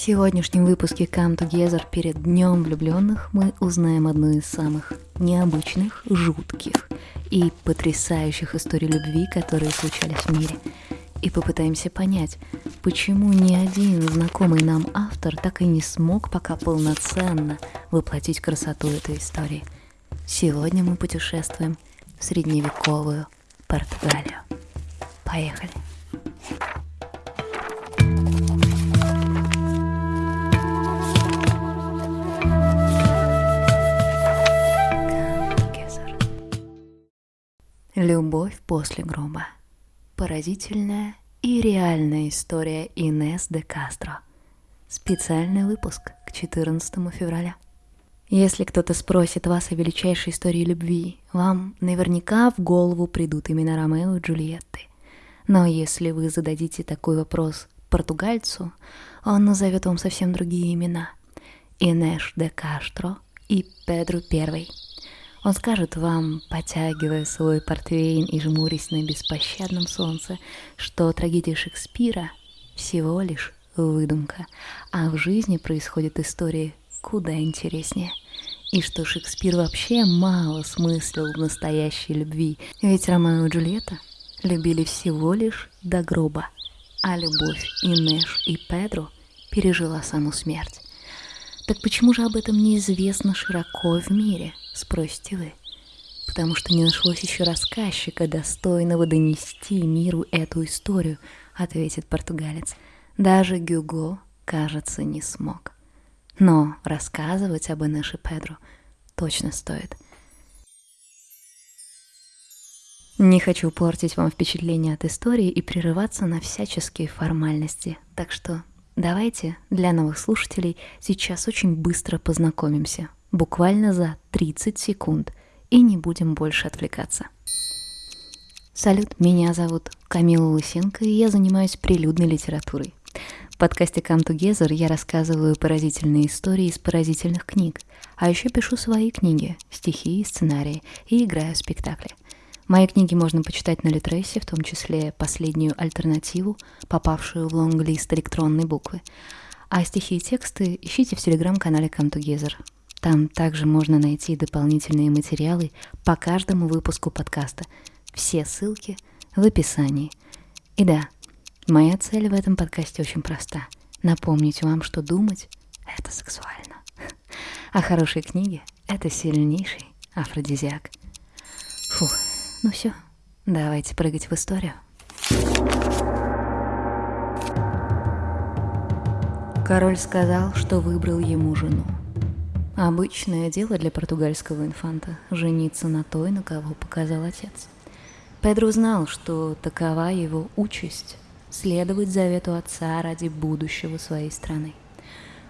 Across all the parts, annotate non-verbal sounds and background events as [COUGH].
В сегодняшнем выпуске Come Together перед Днем влюбленных мы узнаем одну из самых необычных, жутких и потрясающих историй любви, которые случались в мире. И попытаемся понять, почему ни один знакомый нам автор так и не смог пока полноценно воплотить красоту этой истории. Сегодня мы путешествуем в средневековую Португалию. Поехали! Любовь после гроба. Поразительная и реальная история Инес де Кастро. Специальный выпуск к 14 февраля. Если кто-то спросит вас о величайшей истории любви, вам наверняка в голову придут имена Ромео и Джульетты. Но если вы зададите такой вопрос португальцу, он назовет вам совсем другие имена. Инеш де Кастро и Педро Первый. Он скажет вам, потягивая свой портвейн и жмурясь на беспощадном солнце, что трагедия Шекспира всего лишь выдумка, а в жизни происходят истории куда интереснее. И что Шекспир вообще мало смыслил в настоящей любви, ведь Ромео и Джульетта любили всего лишь до гроба, а любовь Инеш и Педро пережила саму смерть. Так почему же об этом неизвестно широко в мире, спросите вы? Потому что не нашлось еще рассказчика, достойного донести миру эту историю, ответит португалец. Даже Гюго, кажется, не смог. Но рассказывать об Инеше Педро точно стоит. Не хочу портить вам впечатление от истории и прерываться на всяческие формальности, так что Давайте для новых слушателей сейчас очень быстро познакомимся, буквально за 30 секунд, и не будем больше отвлекаться. Салют, меня зовут Камила Лысенко, и я занимаюсь прилюдной литературой. В подкасте Come Together я рассказываю поразительные истории из поразительных книг, а еще пишу свои книги, стихи и сценарии, и играю в спектакли. Мои книги можно почитать на Литресе, в том числе последнюю альтернативу, попавшую в лонглист электронной буквы. А стихи и тексты ищите в телеграм-канале Come Together. Там также можно найти дополнительные материалы по каждому выпуску подкаста. Все ссылки в описании. И да, моя цель в этом подкасте очень проста. Напомнить вам, что думать — это сексуально. [LAUGHS] А хорошие книги — это сильнейший афродизиак. Фух. Ну все, давайте прыгать в историю. Король сказал, что выбрал ему жену. Обычное дело для португальского инфанта – жениться на той, на кого показал отец. Педро знал, что такова его участь – следовать завету отца ради будущего своей страны.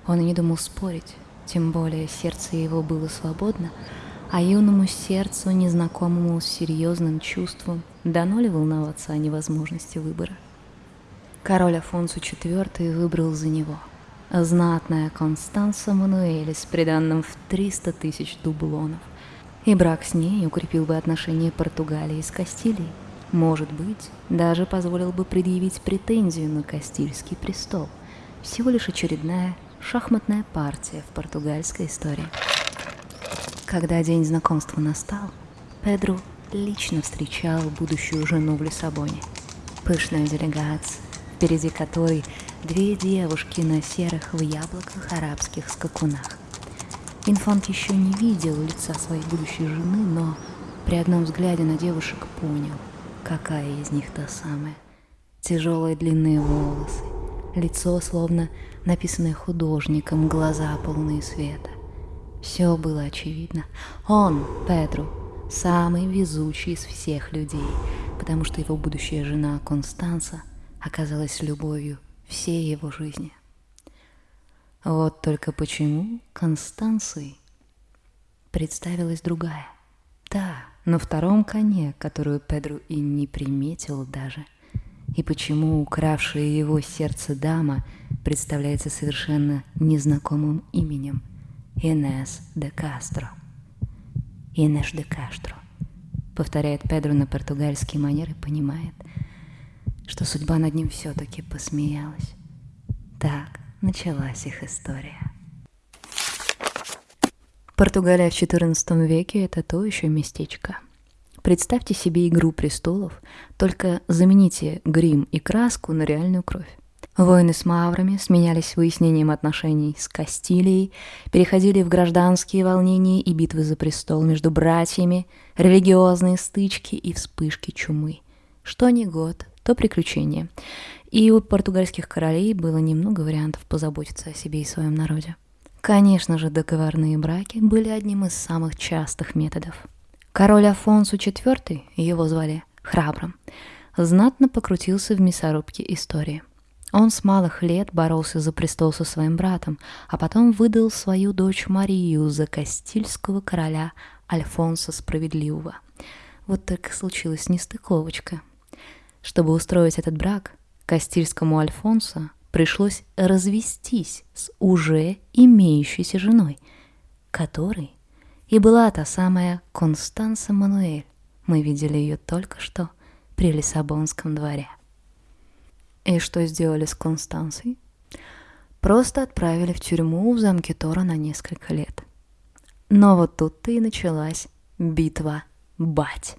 Он и не думал спорить, тем более сердце его было свободно – а юному сердцу, незнакомому с серьезным чувством, дано ли волноваться о невозможности выбора? Король Афонсу IV выбрал за него знатная Констанса Мануэля с приданным в 300 тысяч дублонов. И брак с ней укрепил бы отношения Португалии с Кастилией. Может быть, даже позволил бы предъявить претензию на Кастильский престол. Всего лишь очередная шахматная партия в португальской истории. Когда день знакомства настал, Педро лично встречал будущую жену в Лиссабоне. Пышная делегация, впереди которой две девушки на серых в яблоках арабских скакунах. Инфант еще не видел лица своей будущей жены, но при одном взгляде на девушек понял, какая из них та самая. Тяжелые длинные волосы, лицо словно написанное художником, глаза полные света. Все было очевидно. Он, Педро, самый везучий из всех людей, потому что его будущая жена Констанса оказалась любовью всей его жизни. Вот только почему Констанцией представилась другая. Да, на втором коне, которую Педро и не приметил даже. И почему укравшая его сердце дама представляется совершенно незнакомым именем – Инес де Кастро. Инеш де Кастро. Повторяет Педро на португальский манер и понимает, что судьба над ним все-таки посмеялась. Так, началась их история. Португалия в XIV веке – это то еще местечко. Представьте себе «Игру престолов», только замените грим и краску на реальную кровь. Войны с маврами сменялись выяснением отношений с Кастилией, переходили в гражданские волнения и битвы за престол между братьями, религиозные стычки и вспышки чумы. Что ни год, то приключение. И у португальских королей было немного вариантов позаботиться о себе и своем народе. Конечно же, договорные браки были одним из самых частых методов. Король Афонсу IV, его звали Храбрым, знатно покрутился в мясорубке истории. Он с малых лет боролся за престол со своим братом, а потом выдал свою дочь Марию за кастильского короля Альфонса Справедливого. Вот только случилась нестыковочка. Чтобы устроить этот брак, кастильскому Альфонсо пришлось развестись с уже имеющейся женой, которой и была та самая Констанса Мануэль. Мы видели ее только что при Лиссабонском дворе. И что сделали с Констансой? Просто отправили в тюрьму в замке Тора на несколько лет. Но вот тут-то и началась битва бать.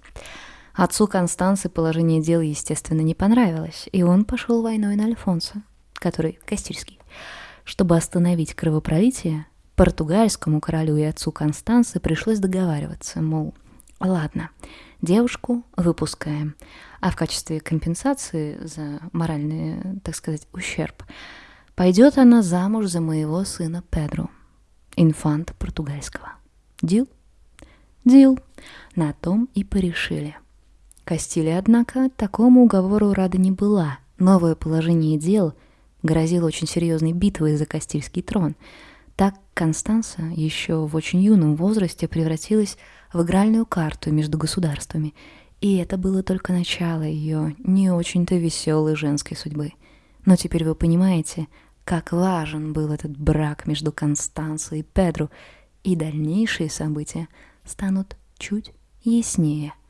Отцу Констанции положение дел, естественно, не понравилось, и он пошел войной на Альфонсо, который Кастильский. Чтобы остановить кровопролитие, португальскому королю и отцу Констанции пришлось договариваться, мол, ладно, девушку выпускаем, а в качестве компенсации за моральный, так сказать, ущерб пойдет она замуж за моего сына Педро, инфанта португальского. Дил? Дил. На том и порешили. Кастилия, однако, такому уговору рада не была. Новое положение дел грозило очень серьезной битвой за Кастильский трон. Так Констанса еще в очень юном возрасте превратилась в игральную карту между государствами, и это было только начало ее не очень-то веселой женской судьбы. Но теперь вы понимаете, как важен был этот брак между Констансой и Педро, и дальнейшие события станут чуть яснее –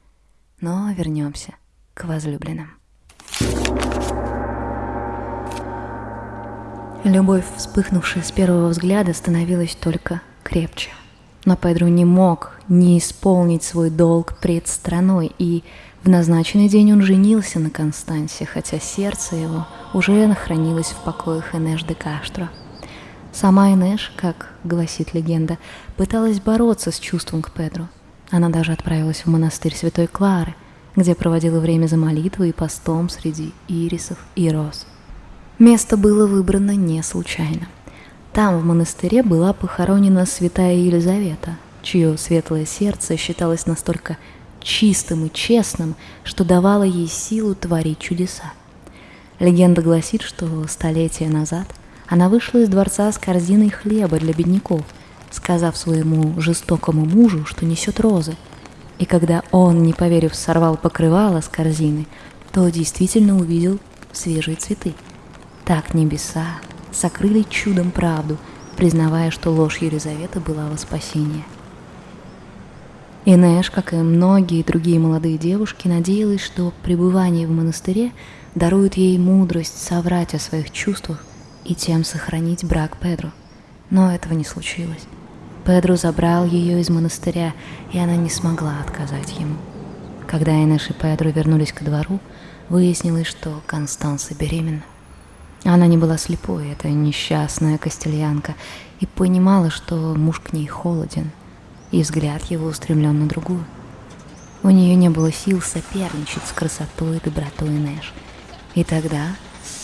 но вернемся к возлюбленным. Любовь, вспыхнувшая с первого взгляда, становилась только крепче. Но Педро не мог не исполнить свой долг пред страной, и в назначенный день он женился на Констансе, хотя сердце его уже нахранилось в покоях Энеш де Каштро. Сама Энеш, как гласит легенда, пыталась бороться с чувством к Педро – она даже отправилась в монастырь Святой Клары, где проводила время за молитвой и постом среди ирисов и роз. Место было выбрано не случайно. Там, в монастыре, была похоронена святая Елизавета, чье светлое сердце считалось настолько чистым и честным, что давало ей силу творить чудеса. Легенда гласит, что столетия назад она вышла из дворца с корзиной хлеба для бедняков – сказав своему жестокому мужу, что несет розы. И когда он, не поверив, сорвал покрывало с корзины, то действительно увидел свежие цветы. Так небеса сокрыли чудом правду, признавая, что ложь Елизаветы была во спасение. Инеш, как и многие другие молодые девушки, надеялась, что пребывание в монастыре дарует ей мудрость соврать о своих чувствах и тем сохранить брак Педро. Но этого не случилось. Педро забрал ее из монастыря, и она не смогла отказать ему. Когда Инеш и Педро вернулись ко двору, выяснилось, что Констанса беременна. Она не была слепой, эта несчастная костельянка, и понимала, что муж к ней холоден, и взгляд его устремлен на другую. У нее не было сил соперничать с красотой и добротой Нэш. И тогда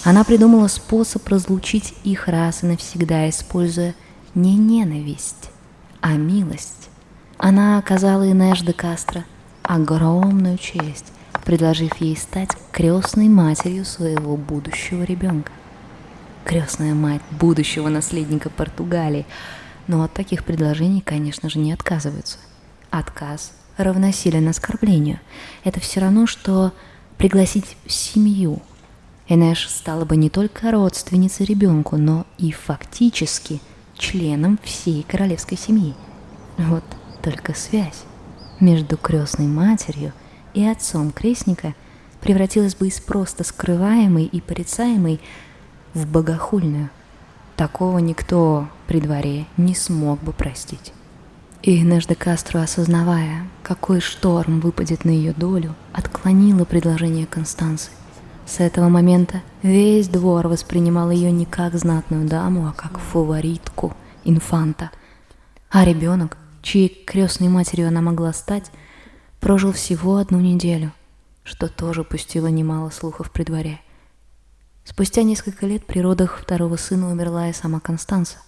она придумала способ разлучить их раз и навсегда, используя не ненависть, а милость. Она оказала Инеш де Кастро огромную честь, предложив ей стать крестной матерью своего будущего ребенка. Крестная мать будущего наследника Португалии. Но от таких предложений, конечно же, не отказываются. Отказ равносилен оскорблению. Это все равно, что пригласить в семью. Энеш стала бы не только родственницей ребенку, но и фактически – членом всей королевской семьи. Вот только связь между крестной матерью и отцом крестника превратилась бы из просто скрываемой и порицаемой в богохульную. Такого никто при дворе не смог бы простить. И Инеш де Кастро, осознавая, какой шторм выпадет на ее долю, отклонила предложение Констанции. С этого момента весь двор воспринимал ее не как знатную даму, а как фаворитку, инфанта. А ребенок, чьей крестной матерью она могла стать, прожил всего одну неделю, что тоже пустило немало слухов при дворе. Спустя несколько лет при родах второго сына умерла и сама Констанца.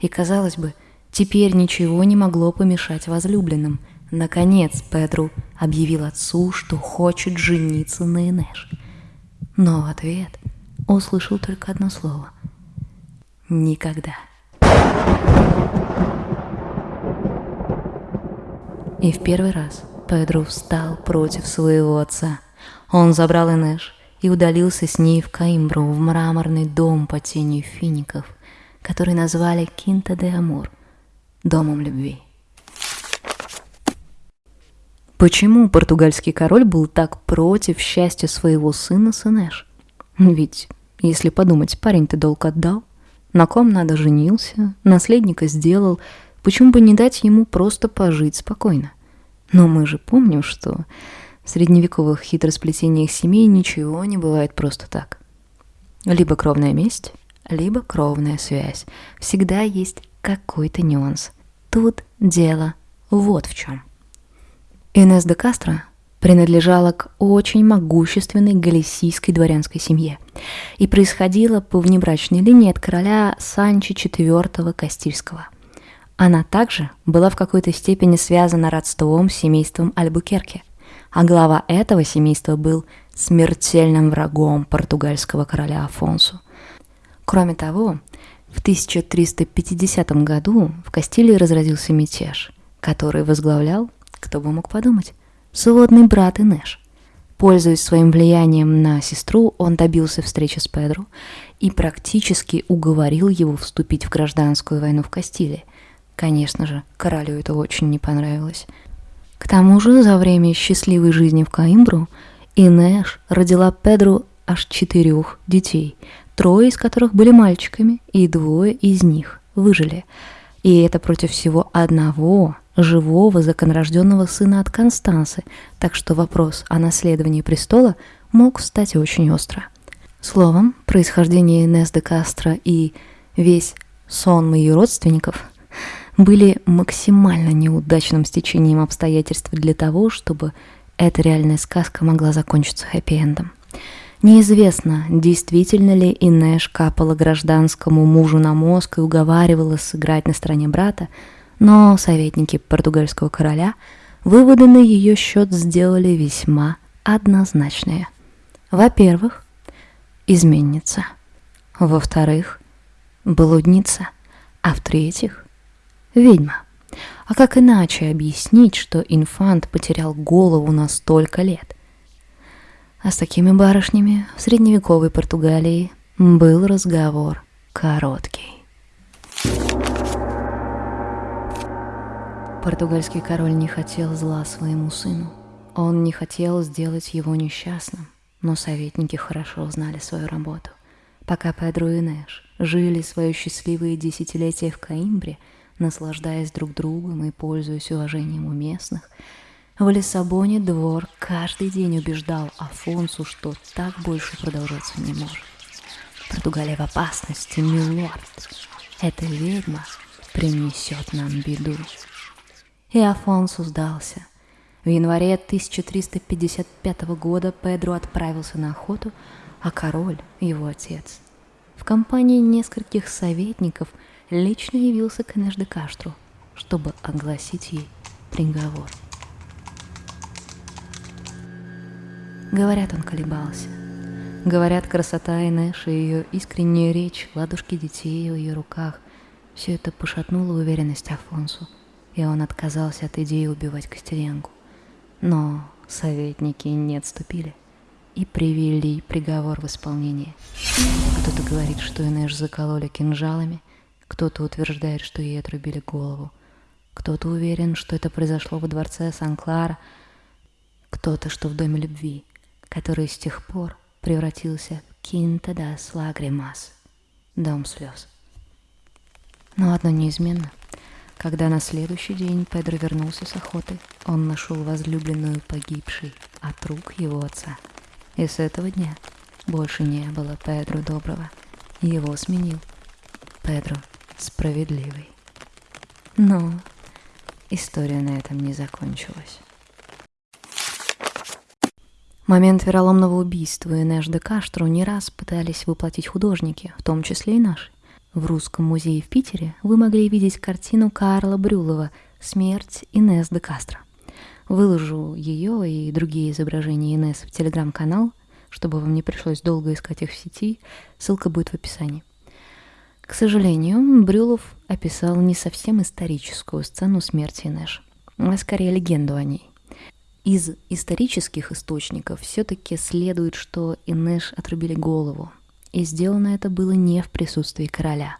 И, казалось бы, теперь ничего не могло помешать возлюбленным. Наконец Петру объявил отцу, что хочет жениться на Инеш. Но в ответ услышал только одно слово. Никогда. И в первый раз Педро встал против своего отца. Он забрал Инеш и удалился с ней в Каимбру, в мраморный дом под тенью фиников, который назвали Кинта де Амур, домом любви. Почему португальский король был так против счастья своего сына Сенеш? Ведь, если подумать, парень-то долг отдал, на ком надо женился, наследника сделал, почему бы не дать ему просто пожить спокойно? Но мы же помним, что в средневековых хитросплетениях семей ничего не бывает просто так. Либо кровная месть, либо кровная связь. Всегда есть какой-то нюанс. Тут дело вот в чем. Инес де Кастро принадлежала к очень могущественной галисийской дворянской семье и происходила по внебрачной линии от короля Санчи IV Кастильского – она также была в какой-то степени связана родством с семейством Альбукерке, а глава этого семейства был смертельным врагом португальского короля Афонсу. Кроме того, в 1350 году в Кастилии разразился мятеж, который возглавлял, кто бы мог подумать, сводный брат Инеш. Пользуясь своим влиянием на сестру, он добился встречи с Педро и практически уговорил его вступить в гражданскую войну в Кастилии, Конечно же, королю это очень не понравилось. К тому же, за время счастливой жизни в Каимбру Инеш родила Педру аж четырех детей, трое из которых были мальчиками, и двое из них выжили. И это против всего одного живого законорожденного сына от Констансы, так что вопрос о наследовании престола мог стать очень остро. Словом, происхождение Инес де Кастро и весь сон ее родственников – были максимально неудачным стечением обстоятельств для того, чтобы эта реальная сказка могла закончиться хэппи-эндом. Неизвестно, действительно ли Инеш капала гражданскому мужу на мозг и уговаривала сыграть на стороне брата, но советники португальского короля выводы на ее счет сделали весьма однозначные. Во-первых, изменница. Во-вторых, блудница. А в-третьих, ведьма. А как иначе объяснить, что инфант потерял голову на столько лет? А с такими барышнями в средневековой Португалии был разговор короткий. Португальский король не хотел зла своему сыну. Он не хотел сделать его несчастным, но советники хорошо знали свою работу. Пока Педро и Нэш жили свое счастливые десятилетия в Каимбре – наслаждаясь друг другом и пользуясь уважением у местных. В Лиссабоне двор каждый день убеждал Афонсу, что так больше продолжаться не может. Португалия в опасности, милорд. Эта ведьма принесет нам беду. И Афонсу сдался. В январе 1355 года Педро отправился на охоту, а король, его отец, в компании нескольких советников – лично явился к Энеш де Каштру, чтобы огласить ей приговор. Говорят, он колебался. Говорят, красота Энеш и ее искренняя речь, ладушки детей в ее руках – все это пошатнуло уверенность Афонсу, и он отказался от идеи убивать Костеренку. Но советники не отступили и привели приговор в исполнение. Кто-то говорит, что Энеш закололи кинжалами – кто-то утверждает, что ей отрубили голову. Кто-то уверен, что это произошло во дворце Сан-Клара. Кто-то, что в Доме любви, который с тех пор превратился в Кинта дас Лагримас, Дом слез. Но одно неизменно. Когда на следующий день Педро вернулся с охоты, он нашел возлюбленную погибшей от рук его отца. И с этого дня больше не было Педро доброго. Его сменил Педро справедливый. Но история на этом не закончилась. Момент вероломного убийства Инеш де Каштру не раз пытались воплотить художники, в том числе и наши. В Русском музее в Питере вы могли видеть картину Карла Брюлова «Смерть Инес де Кастро». Выложу ее и другие изображения Инес в телеграм-канал, чтобы вам не пришлось долго искать их в сети, ссылка будет в описании. К сожалению, Брюлов описал не совсем историческую сцену смерти Инеш, а скорее легенду о ней. Из исторических источников все-таки следует, что Инеш отрубили голову, и сделано это было не в присутствии короля.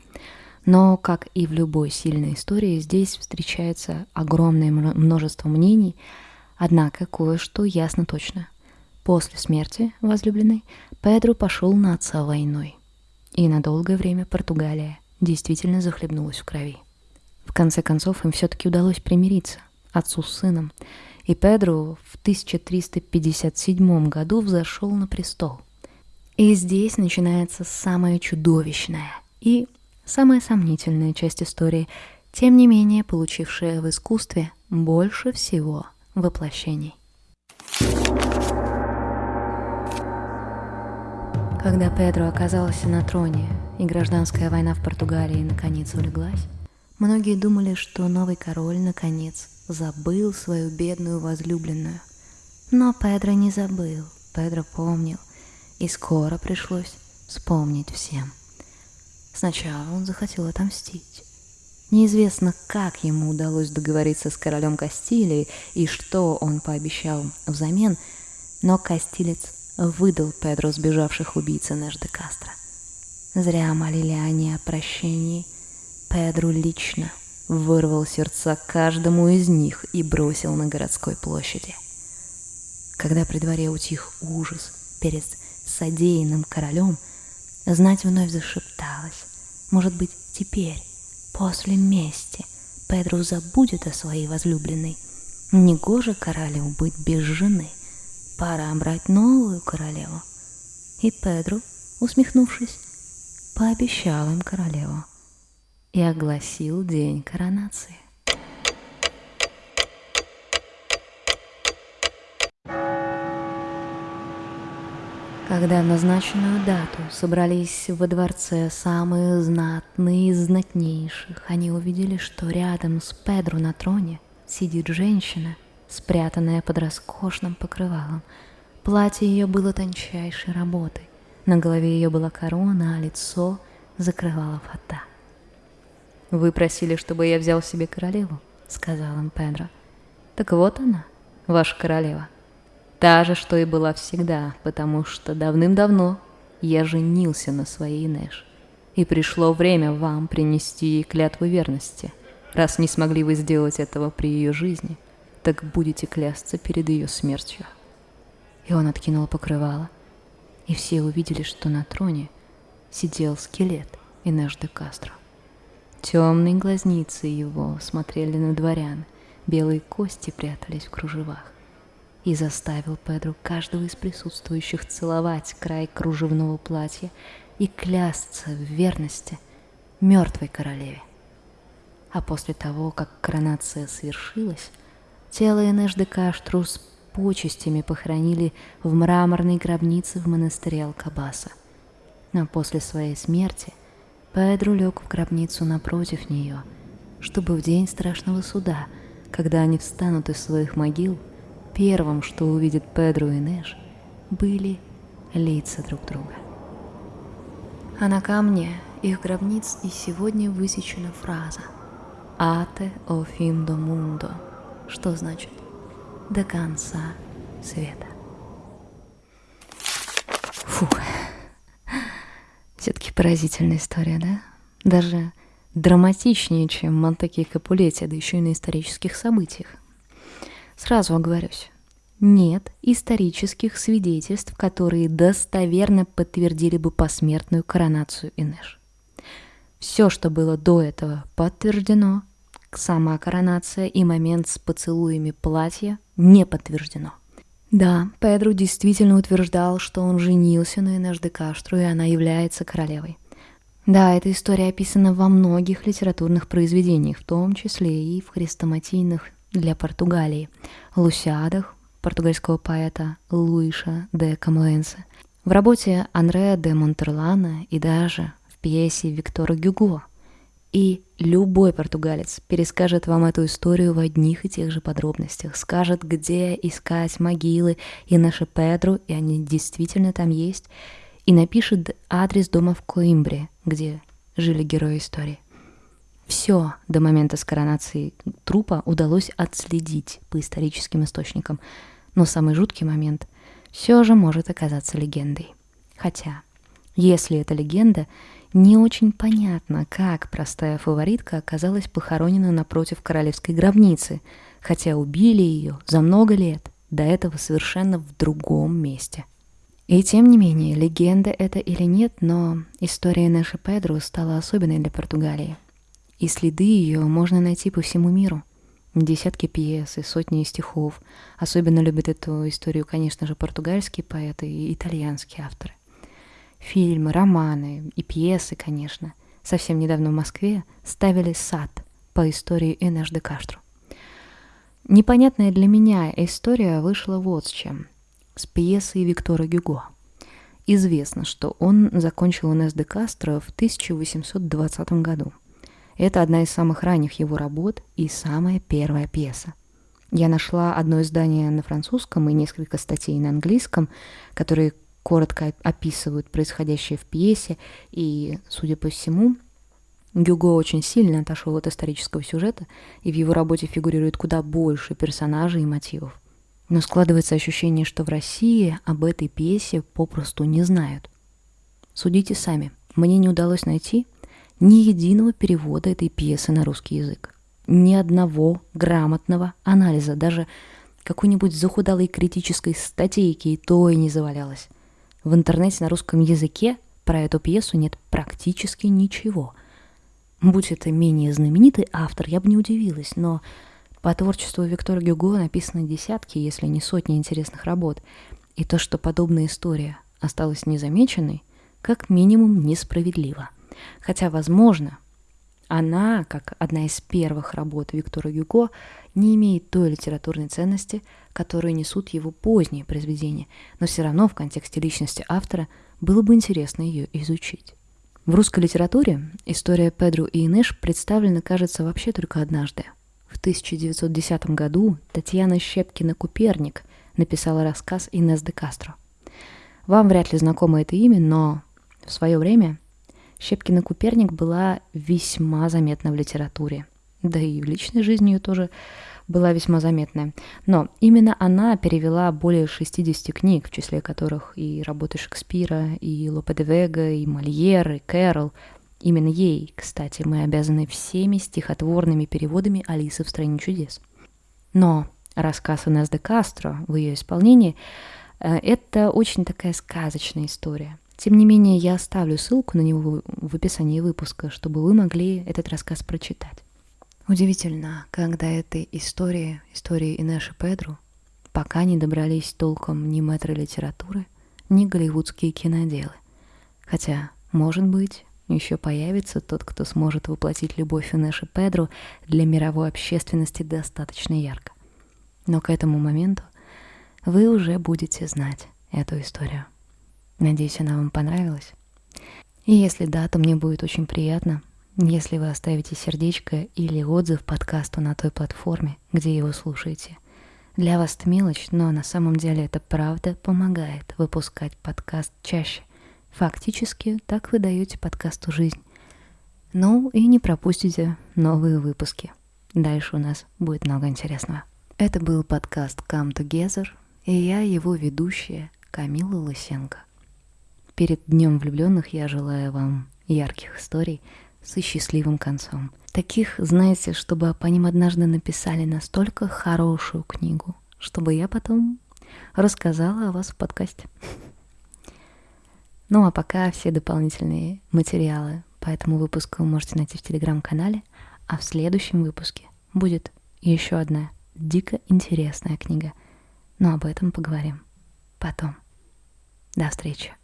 Но, как и в любой сильной истории, здесь встречается огромное множество мнений, однако кое-что ясно точно. После смерти возлюбленной Педро пошел на отца войной, и на долгое время Португалия действительно захлебнулась в крови. В конце концов, им все-таки удалось примириться, отцу с сыном, и Педро в 1357 году взошел на престол – и здесь начинается самая чудовищная и самая сомнительная часть истории, тем не менее получившая в искусстве больше всего воплощений. Когда Педро оказался на троне и гражданская война в Португалии наконец улеглась, многие думали, что новый король наконец забыл свою бедную возлюбленную. Но Педро не забыл, Педро помнил, и скоро пришлось вспомнить всем. Сначала он захотел отомстить. Неизвестно, как ему удалось договориться с королем Кастилии и что он пообещал взамен, но Кастилец выдал Педро сбежавших убийц де Кастро. Зря молили они о прощении. Педро лично вырвал сердца каждому из них и бросил на городской площади. Когда при дворе утих ужас перед содеянным королем, знать вновь зашепталась. Может быть, теперь, после мести, Педро забудет о своей возлюбленной. Негоже королю быть без жены. Пора брать новую королеву. И Педро, усмехнувшись, пообещал им королеву и огласил день коронации. Когда в назначенную дату собрались во дворце самые знатные из знатнейших, они увидели, что рядом с Педро на троне сидит женщина, спрятанная под роскошным покрывалом. Платье ее было тончайшей работы. На голове ее была корона, а лицо закрывала фата. «Вы просили, чтобы я взял себе королеву», — сказал им Педро. «Так вот она, ваша королева». Та же, что и была всегда, потому что давным-давно я женился на своей Нэш. И пришло время вам принести ей клятву верности. Раз не смогли вы сделать этого при ее жизни, так будете клясться перед ее смертью. И он откинул покрывало, и все увидели, что на троне сидел скелет Инеш де Кастро. Темные глазницы его смотрели на дворян, белые кости прятались в кружевах и заставил Педро каждого из присутствующих целовать край кружевного платья и клясться в верности мертвой королеве. А после того, как коронация свершилась, тело Энеш де Каштру с почестями похоронили в мраморной гробнице в монастыре Алкабаса. Но после своей смерти Педро лег в гробницу напротив нее, чтобы в день страшного суда, когда они встанут из своих могил, Первым, что увидит Педро и Нэш, были лица друг друга. А на камне их гробниц и сегодня высечена фраза «Ате о фин до мундо», что значит «до конца света». Фух, все-таки поразительная история, да? Даже драматичнее, чем Монтеки и Капулетти, да еще и на исторических событиях. Сразу оговорюсь. Нет исторических свидетельств, которые достоверно подтвердили бы посмертную коронацию Инеш. Все, что было до этого, подтверждено. Сама коронация и момент с поцелуями платья не подтверждено. Да, Педро действительно утверждал, что он женился на Инеш де Каштру, и она является королевой. Да, эта история описана во многих литературных произведениях, в том числе и в хрестоматийных для Португалии, Лусиадах португальского поэта Луиша де Камоэнсе, в работе Андреа де Монтерлана и даже в пьесе Виктора Гюго. И любой португалец перескажет вам эту историю в одних и тех же подробностях, скажет, где искать могилы и наши Педру, и они действительно там есть, и напишет адрес дома в Коимбре, где жили герои истории. Все до момента с коронацией трупа удалось отследить по историческим источникам, но самый жуткий момент все же может оказаться легендой. Хотя, если это легенда, не очень понятно, как простая фаворитка оказалась похоронена напротив королевской гробницы, хотя убили ее за много лет, до этого совершенно в другом месте. И тем не менее, легенда это или нет, но история Нэши Педру стала особенной для Португалии – и следы ее можно найти по всему миру. Десятки пьес и сотни стихов. Особенно любят эту историю, конечно же, португальские поэты и итальянские авторы. Фильмы, романы и пьесы, конечно. Совсем недавно в Москве ставили сад по истории Энеш де Каштру. Непонятная для меня история вышла вот с чем. С пьесой Виктора Гюго. Известно, что он закончил Энеш де Кастро в 1820 году – это одна из самых ранних его работ и самая первая пьеса. Я нашла одно издание на французском и несколько статей на английском, которые коротко описывают происходящее в пьесе, и, судя по всему, Гюго очень сильно отошел от исторического сюжета, и в его работе фигурирует куда больше персонажей и мотивов. Но складывается ощущение, что в России об этой пьесе попросту не знают. Судите сами. Мне не удалось найти ни единого перевода этой пьесы на русский язык. Ни одного грамотного анализа, даже какой-нибудь захудалой критической статейки и то и не завалялось. В интернете на русском языке про эту пьесу нет практически ничего. Будь это менее знаменитый автор, я бы не удивилась, но по творчеству Виктора Гюго написаны десятки, если не сотни интересных работ. И то, что подобная история осталась незамеченной, как минимум несправедливо – Хотя, возможно, она, как одна из первых работ Виктора Юго, не имеет той литературной ценности, которую несут его поздние произведения, но все равно в контексте личности автора было бы интересно ее изучить. В русской литературе история Педру и Инеш представлена, кажется, вообще только однажды. В 1910 году Татьяна Щепкина-Куперник написала рассказ «Инес де Кастро». Вам вряд ли знакомо это имя, но в свое время Щепкина Куперник была весьма заметна в литературе. Да и в личной жизни ее тоже была весьма заметная. Но именно она перевела более 60 книг, в числе которых и работы Шекспира, и Лопе де Вега, и Мольер, и Кэрол. Именно ей, кстати, мы обязаны всеми стихотворными переводами «Алисы в стране чудес». Но рассказ Инес де Кастро в ее исполнении э, – это очень такая сказочная история – тем не менее, я оставлю ссылку на него в описании выпуска, чтобы вы могли этот рассказ прочитать. Удивительно, когда этой истории, истории Инеши Педру, пока не добрались толком ни метры литературы, ни голливудские киноделы. Хотя, может быть, еще появится тот, кто сможет воплотить любовь Инеши Педру для мировой общественности достаточно ярко. Но к этому моменту вы уже будете знать эту историю. Надеюсь, она вам понравилась. И если да, то мне будет очень приятно, если вы оставите сердечко или отзыв подкасту на той платформе, где его слушаете. Для вас это мелочь, но на самом деле это правда помогает выпускать подкаст чаще. Фактически так вы даете подкасту жизнь. Ну и не пропустите новые выпуски. Дальше у нас будет много интересного. Это был подкаст Come Together, и я его ведущая Камила Лысенко. Перед Днем влюбленных я желаю вам ярких историй с счастливым концом. Таких, знаете, чтобы по ним однажды написали настолько хорошую книгу, чтобы я потом рассказала о вас в подкасте. Ну а пока все дополнительные материалы по этому выпуску вы можете найти в телеграм-канале, а в следующем выпуске будет еще одна дико интересная книга. Но об этом поговорим потом. До встречи.